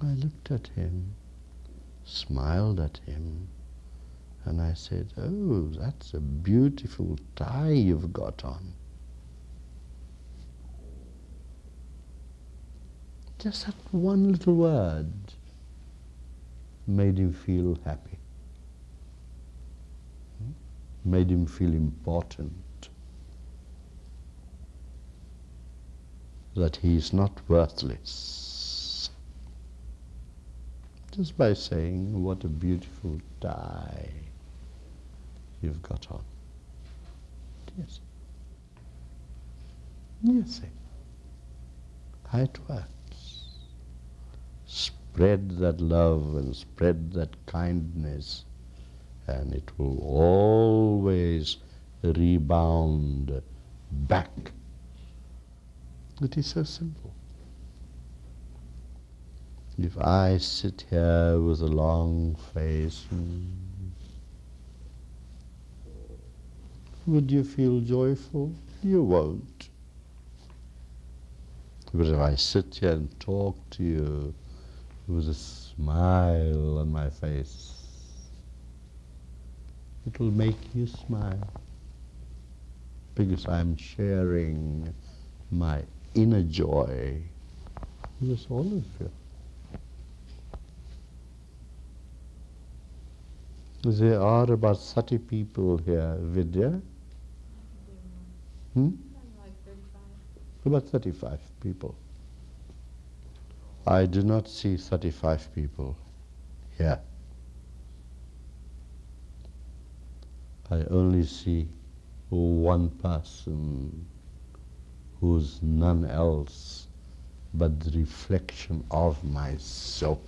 I looked at him, smiled at him, and I said, Oh, that's a beautiful tie you've got on. Just that one little word made him feel happy, made him feel important, that he is not worthless. Just by saying, what a beautiful tie you've got on. Yes. Yes. How it works spread that love and spread that kindness, and it will always rebound back. It is so simple. If I sit here with a long face, hmm, would you feel joyful? You won't. But if I sit here and talk to you, with a smile on my face. It will make you smile because I'm sharing my inner joy with all of you. There are about 30 people here, Vidya. Hmm? Like 35. About 35 people. I do not see 35 people here. I only see one person who's none else but the reflection of myself.